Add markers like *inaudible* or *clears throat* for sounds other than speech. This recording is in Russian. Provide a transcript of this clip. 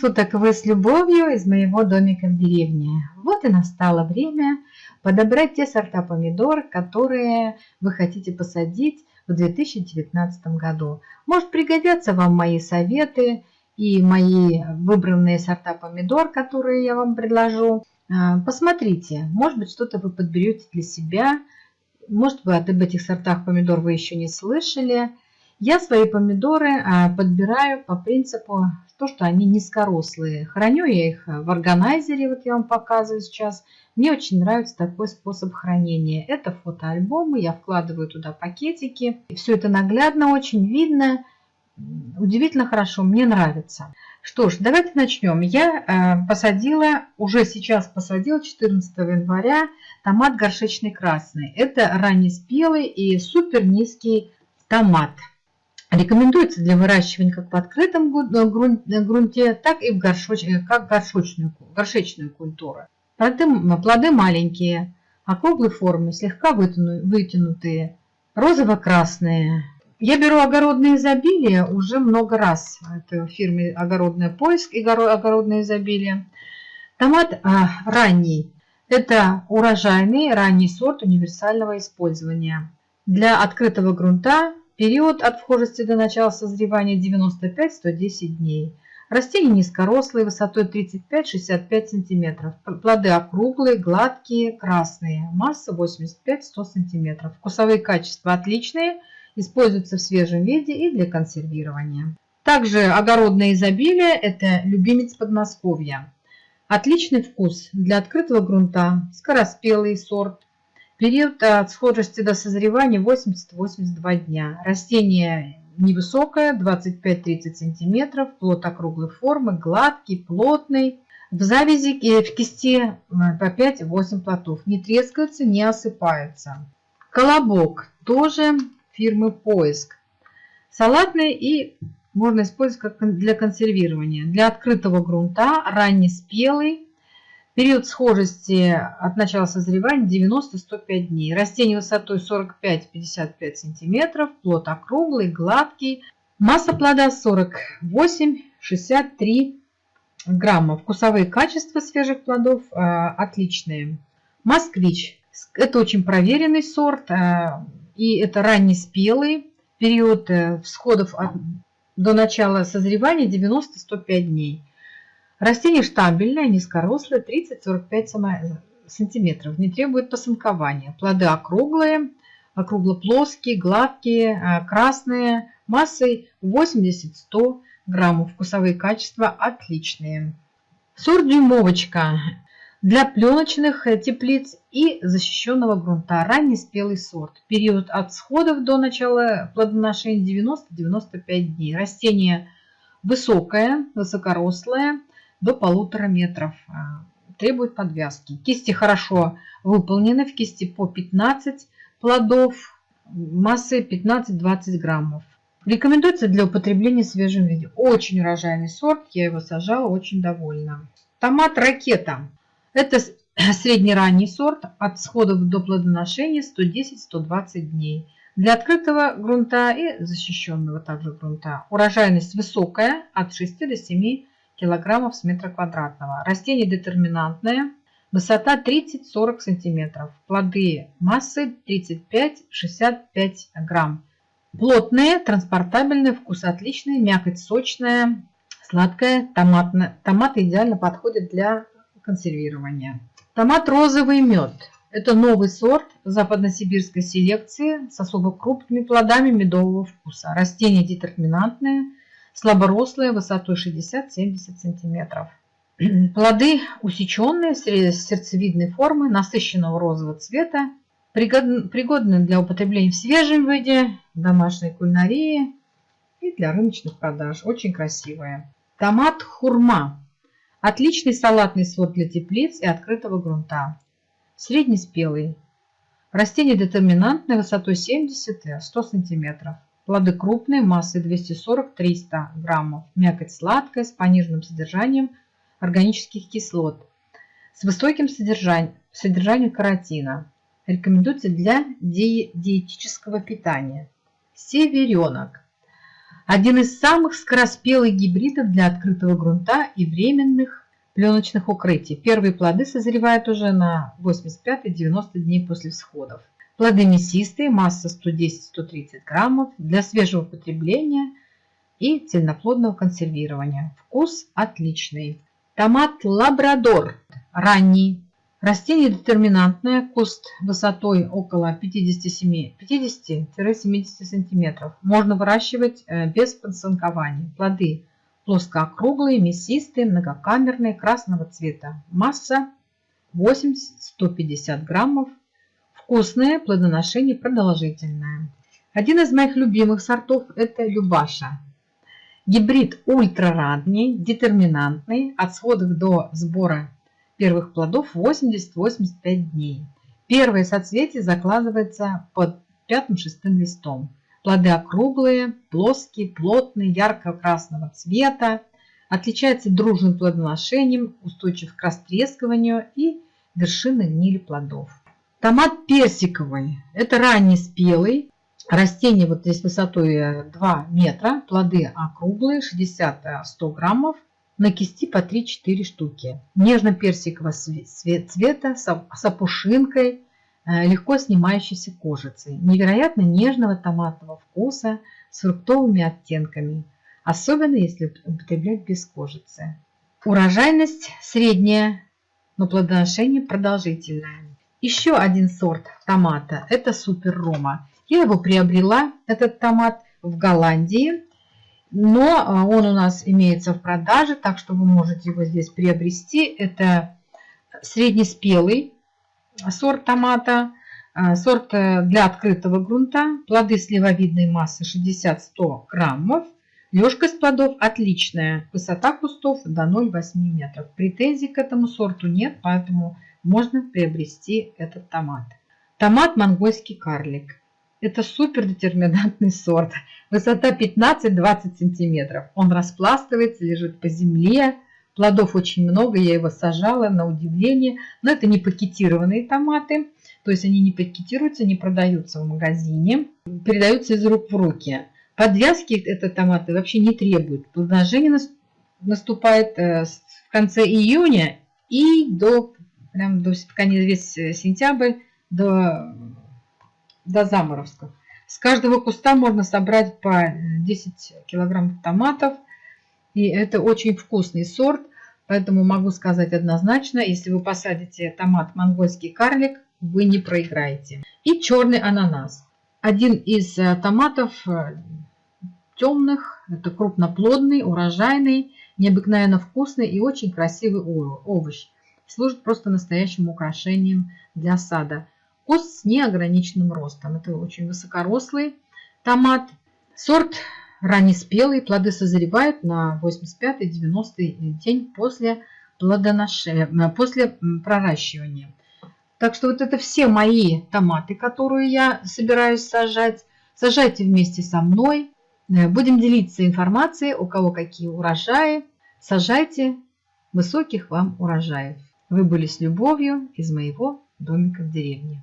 суток! Вы с любовью из моего домика в деревне. Вот и настало время подобрать те сорта помидор, которые вы хотите посадить в 2019 году. Может пригодятся вам мои советы и мои выбранные сорта помидор, которые я вам предложу. А, посмотрите, может быть что-то вы подберете для себя. Может быть об этих сортах помидор вы еще не слышали. Я свои помидоры а, подбираю по принципу, то, что они низкорослые. Храню я их в органайзере, вот я вам показываю сейчас. Мне очень нравится такой способ хранения. Это фотоальбомы, я вкладываю туда пакетики. Все это наглядно, очень видно. Удивительно хорошо, мне нравится. Что ж, давайте начнем. Я э, посадила, уже сейчас посадила 14 января томат горшечный красный. Это раннеспелый и супер низкий томат. Рекомендуется для выращивания как в открытом э, э, грунте, так и в горшоч, э, как горшочную, горшечную культуру. Плоды, плоды маленькие, округлой формы, слегка вытянутые, розово-красные. Я беру огородное изобилие уже много раз. Это в фирме «Огородный поиск» и «Огородное изобилие». Томат а, ранний. Это урожайный ранний сорт универсального использования. Для открытого грунта Период от вхожести до начала созревания 95-110 дней. Растения низкорослые, высотой 35-65 см. Плоды округлые, гладкие, красные. Масса 85-100 см. Вкусовые качества отличные, используются в свежем виде и для консервирования. Также огородное изобилие – это любимец Подмосковья. Отличный вкус для открытого грунта, скороспелый сорт, Период от схожести до созревания 80-82 дня. Растение невысокое, 25-30 см, плод округлой формы, гладкий, плотный. В завязи в кисти по 5-8 плодов. Не трескается, не осыпается. Колобок тоже фирмы Поиск. Салатный и можно использовать как для консервирования. Для открытого грунта, раннеспелый, Период схожести от начала созревания 90-105 дней. Растение высотой 45-55 см, плод округлый, гладкий. Масса плода 48-63 грамма. Вкусовые качества свежих плодов э, отличные. Москвич. Это очень проверенный сорт. Э, и это ранний спелый. Период э, всходов от, до начала созревания 90-105 дней. Растение штамбельное, низкорослое, 30-45 сантиметров, не требует посынкования. Плоды округлые, округлоплоские, гладкие, э, красные, массой 80-100 граммов. Вкусовые качества отличные. Сорт дюймовочка для пленочных э, теплиц и защищенного грунта. Ранний спелый сорт. Период от сходов до начала плодоношения 90-95 дней. Растение высокое, высокорослое, до полутора метров. А, требует подвязки. Кисти хорошо выполнены. В кисти по 15 плодов. Массы 15-20 граммов. Рекомендуется для употребления в свежем виде. Очень урожайный сорт. Я его сажала, очень довольна. Томат ракета. Это *clears throat* средний-ранний сорт. От сходов до плодоношения 110-120 дней. Для открытого грунта и защищенного также грунта. Урожайность высокая, от 6 до 7 килограммов с метра квадратного. Растение детерминантное, высота 30-40 сантиметров. Плоды массы 35-65 грамм. Плотные, транспортабельные, вкус отличный, мякоть сочная, сладкая. Томатная. Томаты идеально подходят для консервирования. Томат розовый мед. Это новый сорт западносибирской селекции с особо крупными плодами медового вкуса. Растение детерминантное, слаборослые, высотой 60-70 см. *clears throat* Плоды усеченные, сердцевидной формы, насыщенного розового цвета, пригодны для употребления в свежем виде, домашней кулинарии и для рыночных продаж. Очень красивые. Томат хурма. Отличный салатный сорт для теплиц и открытого грунта. Среднеспелый. Растение детерминантное высотой 70-100 см. Плоды крупные, массой 240-300 граммов. Мякоть сладкая, с пониженным содержанием органических кислот, с высоким содержанием, содержанием каротина. Рекомендуется для ди диетического питания. Северенок. Один из самых скороспелых гибридов для открытого грунта и временных пленочных укрытий. Первые плоды созревают уже на 85-90 дней после всходов. Плоды мясистые, масса 110-130 граммов для свежего потребления и цельноплодного консервирования. Вкус отличный. Томат лабрадор ранний. Растение детерминантное, куст высотой около 50-70 см. Можно выращивать э, без подсанкования. Плоды плоскоокруглые, мясистые, многокамерные, красного цвета. Масса 80-150 граммов. Вкусное, плодоношение продолжительное. Один из моих любимых сортов это Любаша. Гибрид ультраранний, детерминантный, от сходов до сбора первых плодов 80-85 дней. Первое соцветие закладывается под пятым-шестым листом. Плоды округлые, плоские, плотные, ярко-красного цвета. Отличается дружным плодоношением, устойчив к растрескиванию и вершины гнили плодов. Томат персиковый. Это ранний спелый. Растение вот здесь высотой 2 метра. Плоды округлые, 60-100 граммов на кисти по 3-4 штуки. Нежно-персикового цвета с опушинкой, э, легко снимающейся кожицей. Невероятно нежного томатного вкуса с фруктовыми оттенками, особенно если употреблять без кожицы. Урожайность средняя, но плодоношение продолжительное. Еще один сорт томата – это Супер Рома. Я его приобрела, этот томат, в Голландии но а, он у нас имеется в продаже, так что вы можете его здесь приобрести. Это среднеспелый сорт томата, а, сорт э, для открытого грунта, плоды сливовидной массы 60-100 граммов, лёжкость плодов отличная, высота кустов до 0,8 метров. Претензий к этому сорту нет, поэтому можно приобрести этот томат. Томат монгольский карлик. Это супер детерминантный сорт. Высота 15-20 сантиметров. Он распластывается, лежит по земле. Плодов очень много, я его сажала на удивление. Но это не пакетированные томаты. То есть они не пакетируются, не продаются в магазине. Передаются из рук в руки. Подвязки это томаты вообще не требуют. Плодоношение наступает э, в конце июня и до, прям до весь сентябрь, до до заморозков. С каждого куста можно собрать по 10 килограммов томатов. И это очень вкусный сорт. Поэтому могу сказать однозначно, если вы посадите томат монгольский карлик, вы не проиграете. И черный ананас. Один из э, томатов э, темных, это крупноплодный, урожайный, необыкновенно вкусный и очень красивый овощ. Служит просто настоящим украшением для сада. Куст с неограниченным ростом. Это очень высокорослый томат. Сорт раннеспелый. Плоды созревают на 85-90 день после плодоношения, э, после проращивания. Так что вот это все мои томаты, которые я собираюсь сажать. Сажайте вместе со мной. Э, будем делиться информацией, у кого какие урожаи. Сажайте высоких вам урожаев. Вы были с любовью из моего домика в деревне.